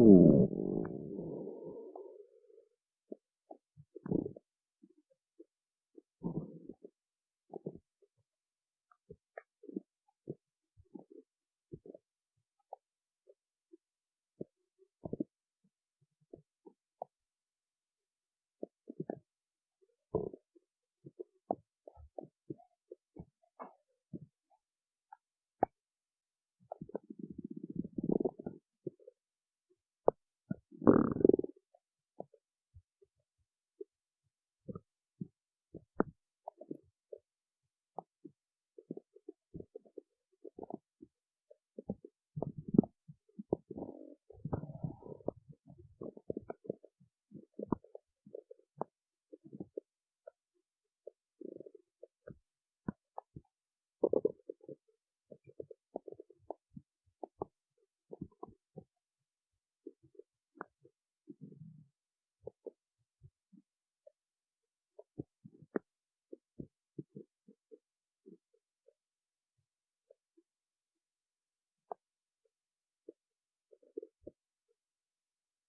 to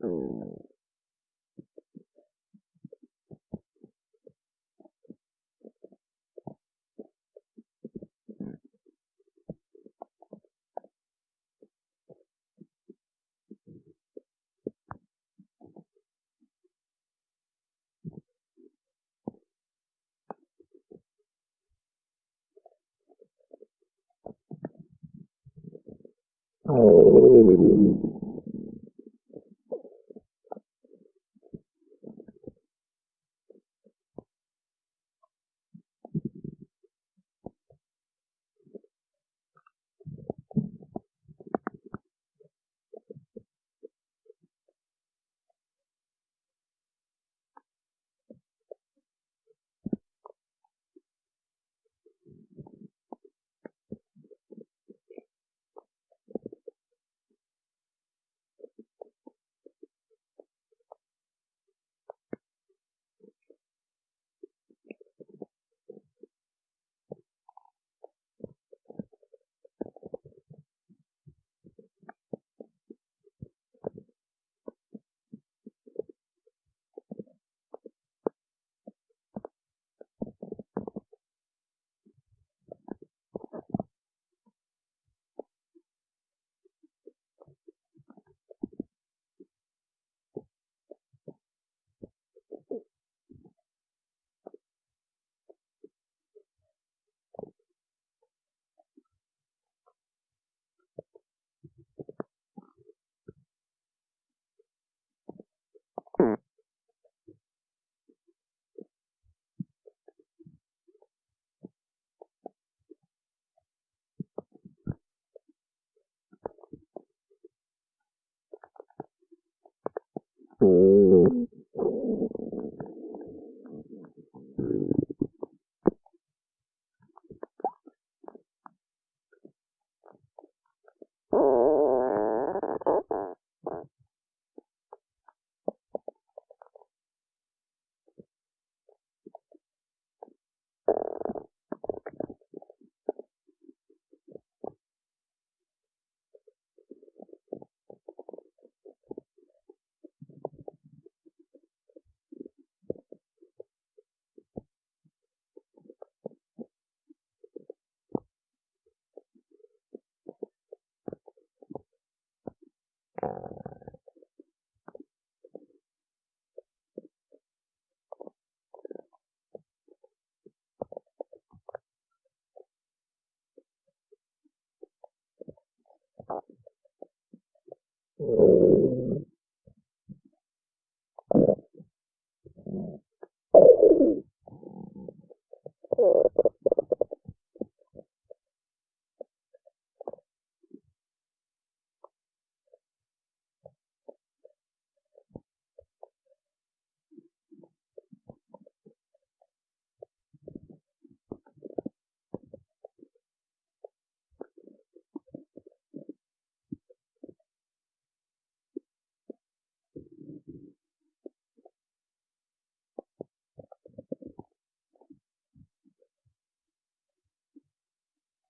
eh, to eh,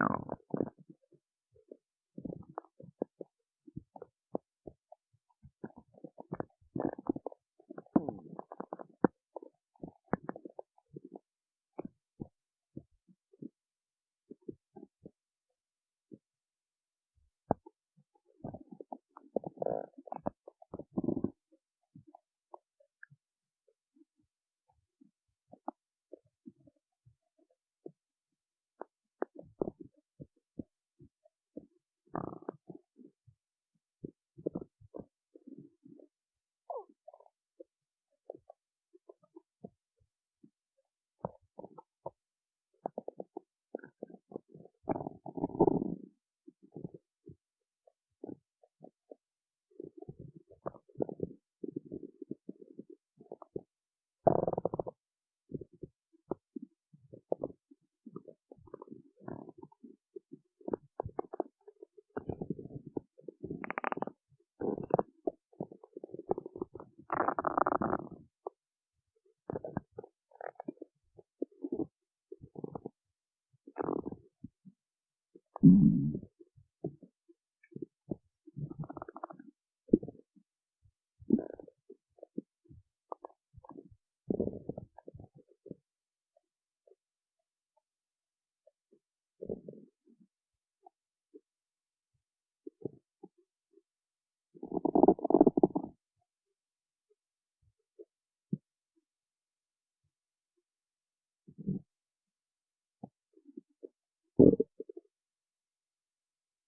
know,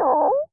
Oh.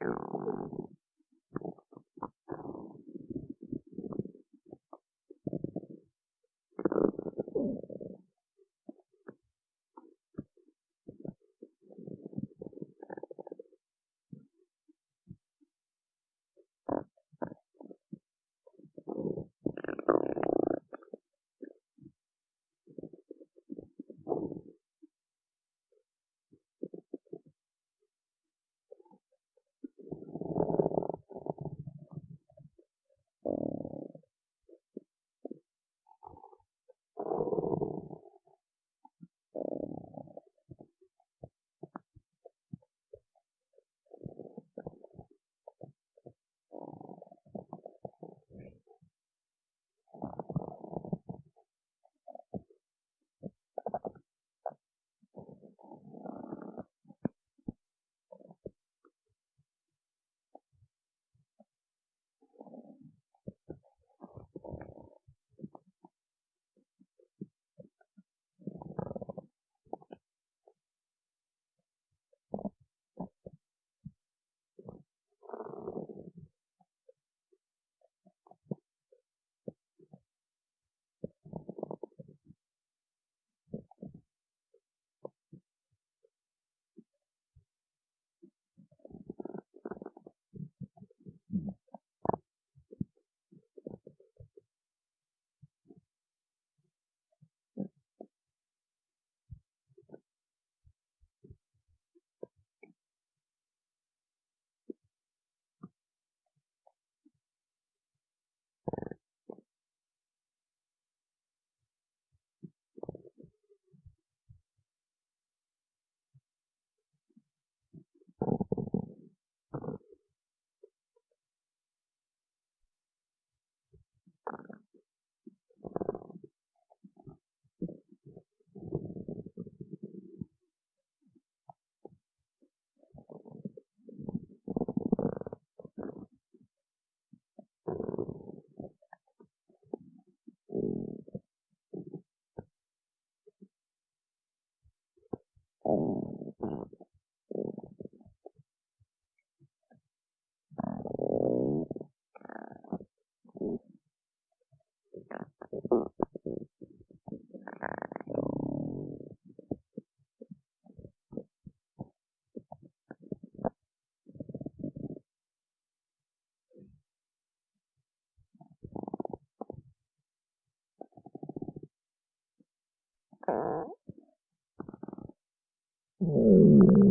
you Mm-hmm.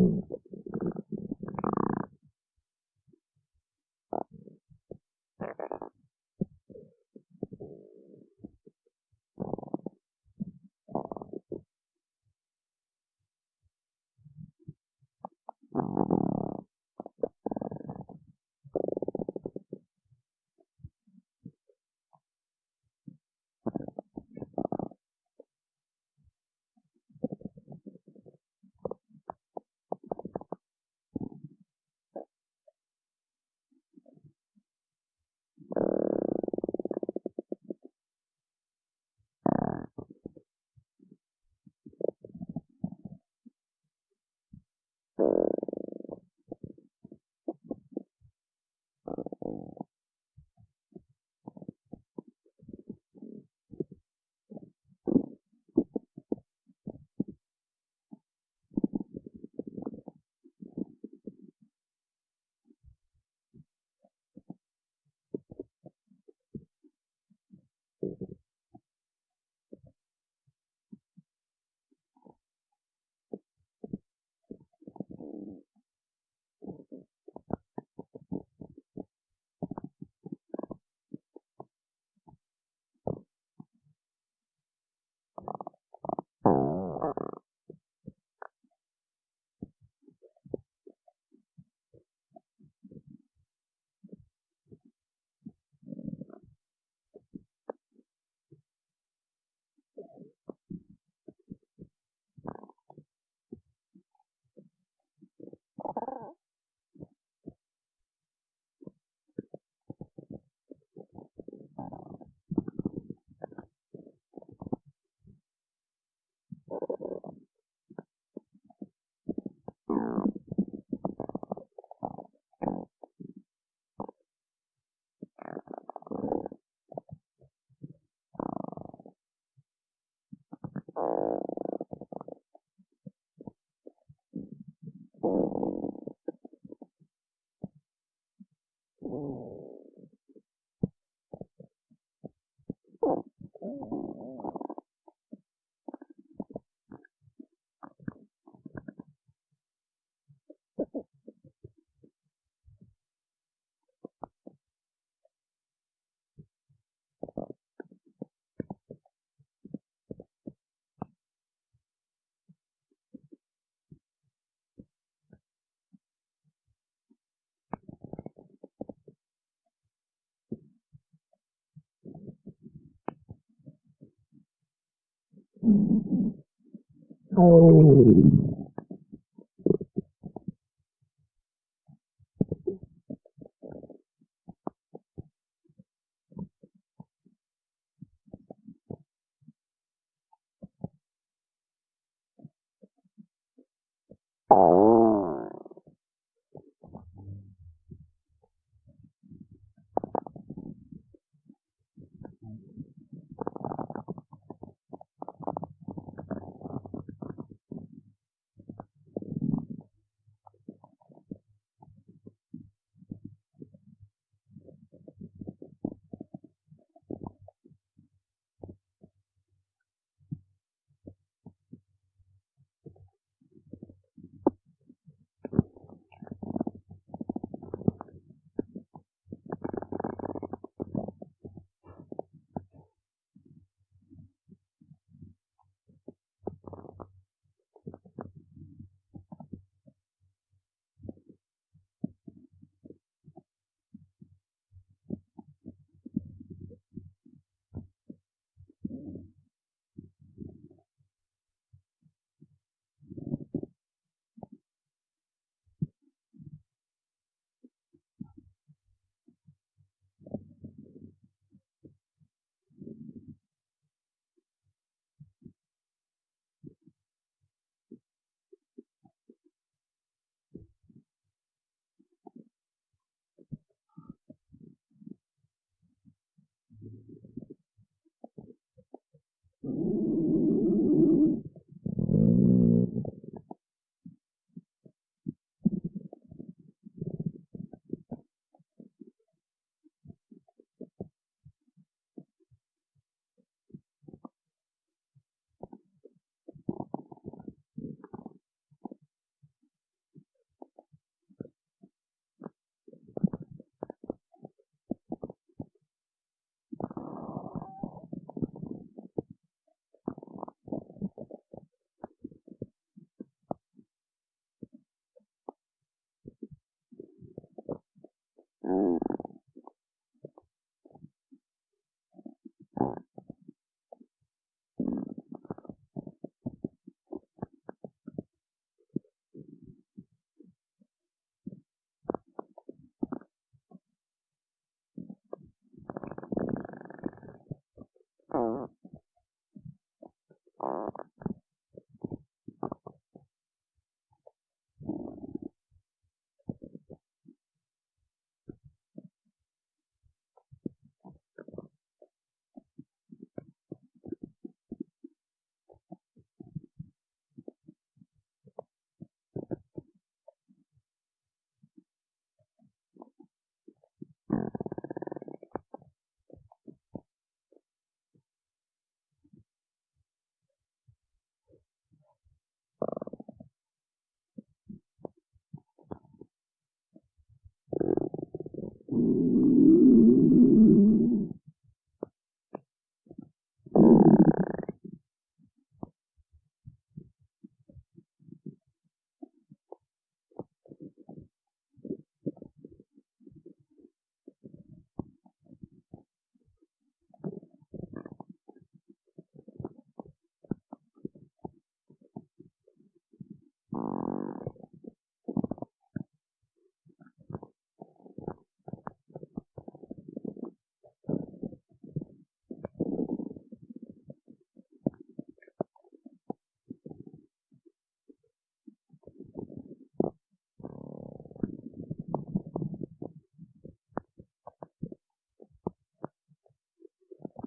Oh.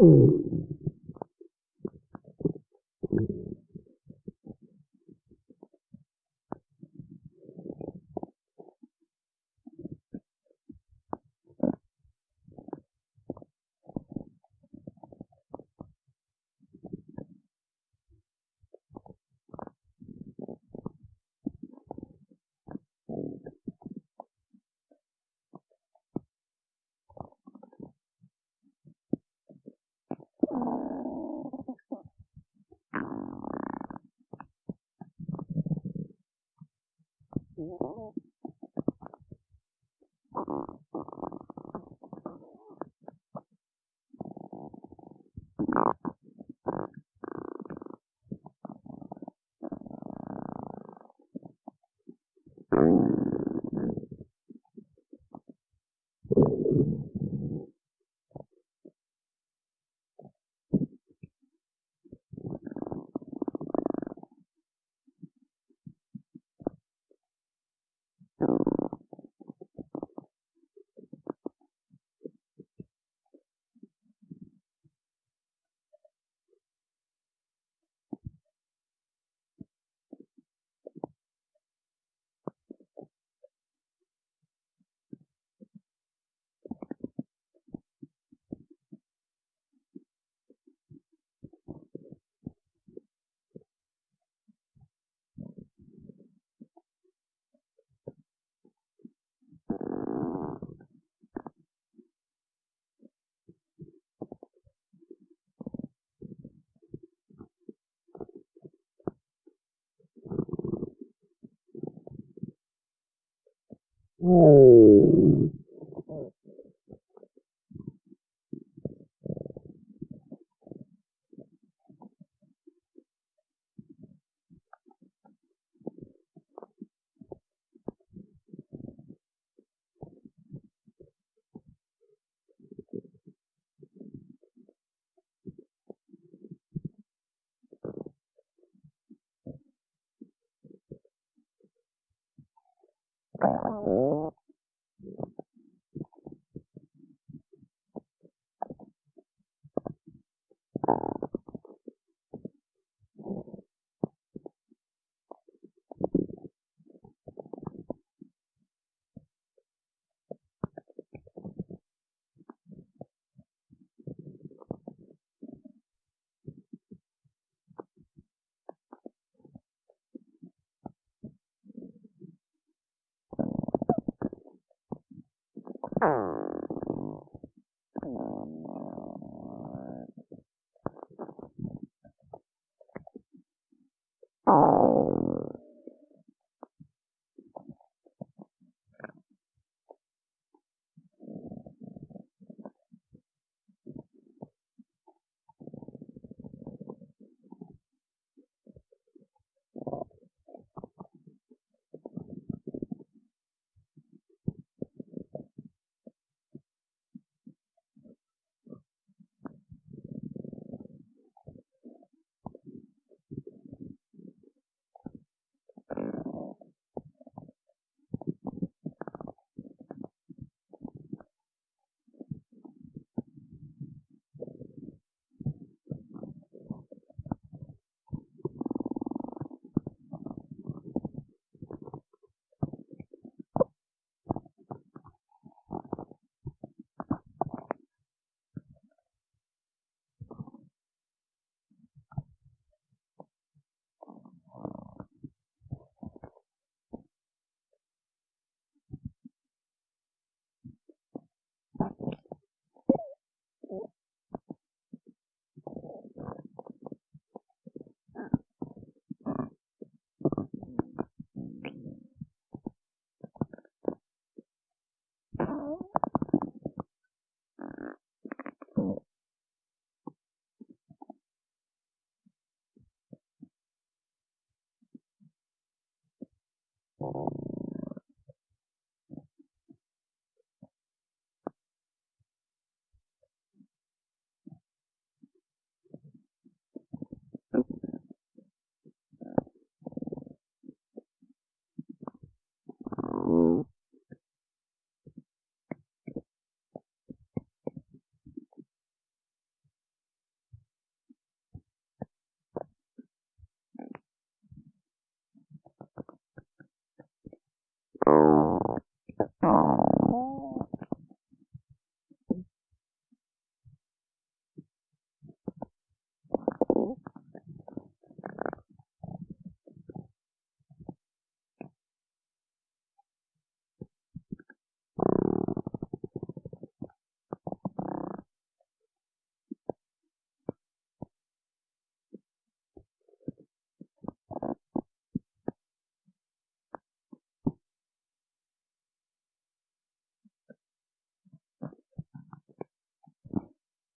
嗯 Oh. Oh.